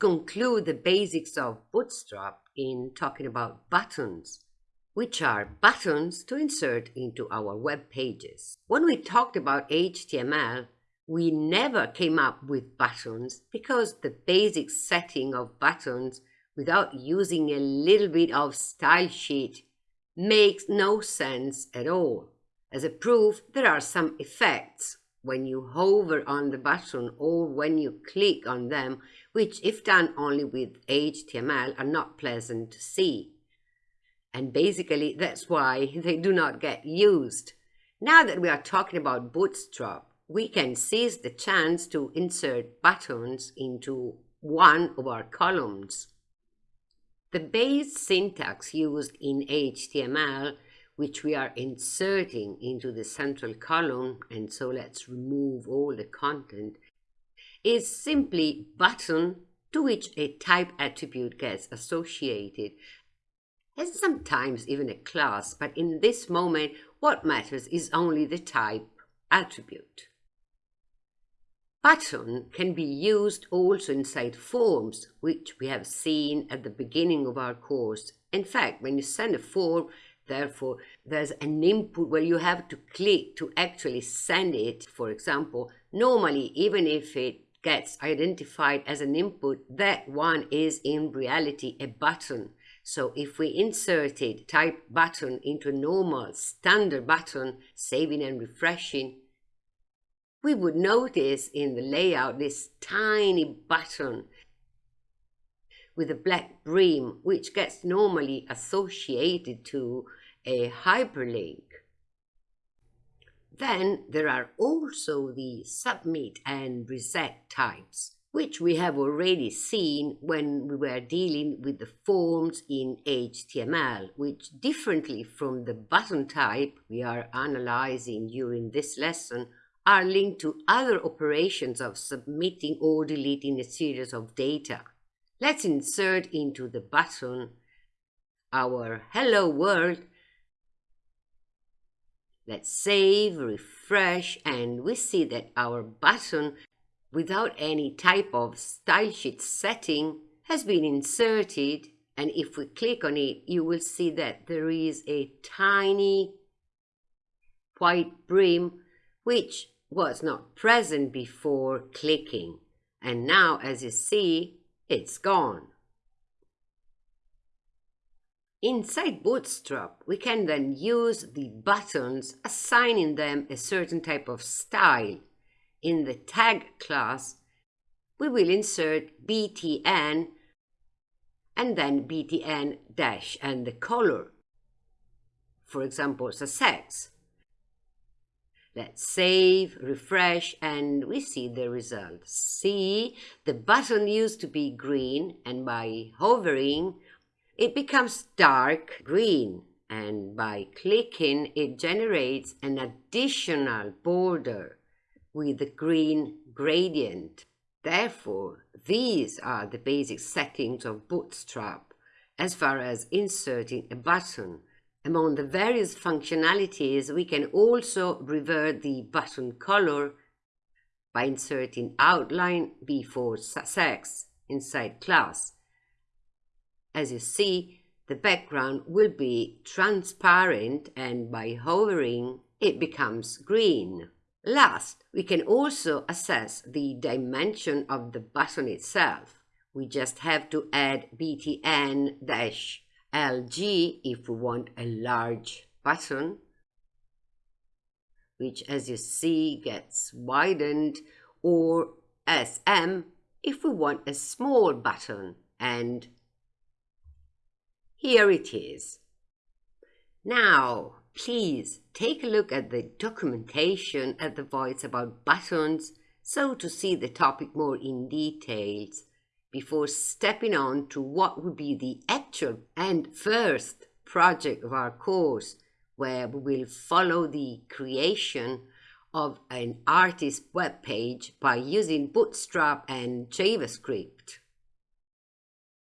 conclude the basics of Bootstrap in talking about buttons, which are buttons to insert into our web pages. When we talked about HTML, we never came up with buttons because the basic setting of buttons without using a little bit of style sheet makes no sense at all. As a proof, there are some effects when you hover on the button or when you click on them, which if done only with HTML are not pleasant to see. And basically that's why they do not get used. Now that we are talking about Bootstrap, we can seize the chance to insert buttons into one of our columns. The base syntax used in HTML which we are inserting into the central column, and so let's remove all the content, is simply button to which a type attribute gets associated, and sometimes even a class, but in this moment what matters is only the type attribute. Button can be used also inside forms, which we have seen at the beginning of our course. In fact, when you send a form, Therefore, there's an input where you have to click to actually send it. For example, normally, even if it gets identified as an input, that one is in reality a button. So if we inserted type button into a normal standard button, saving and refreshing, we would notice in the layout this tiny button with a black brim, which gets normally associated to a hyperlink. Then there are also the submit and reset types, which we have already seen when we were dealing with the forms in HTML, which differently from the button type we are analyzing during this lesson, are linked to other operations of submitting or deleting a series of data. Let's insert into the button our Hello World Let's save, refresh, and we see that our button, without any type of style sheet setting, has been inserted. And if we click on it, you will see that there is a tiny white brim, which was not present before clicking. And now, as you see, it's gone. Inside Bootstrap, we can then use the buttons, assigning them a certain type of style. In the tag class, we will insert btn and then btn dash and the color. For example, success. Let's save, refresh, and we see the result. See, the button used to be green, and by hovering, it becomes dark green and by clicking it generates an additional border with the green gradient. Therefore, these are the basic settings of Bootstrap as far as inserting a button. Among the various functionalities, we can also revert the button color by inserting outline before sex inside class as you see, the background will be transparent and by hovering, it becomes green. Last, we can also assess the dimension of the button itself. We just have to add btn-lg if we want a large button, which as you see gets widened, or sm if we want a small button, and here it is. Now, please take a look at the documentation at the voice about buttons so to see the topic more in details before stepping on to what would be the actual and first project of our course where we will follow the creation of an artist web page by using Bootstrap and JavaScript.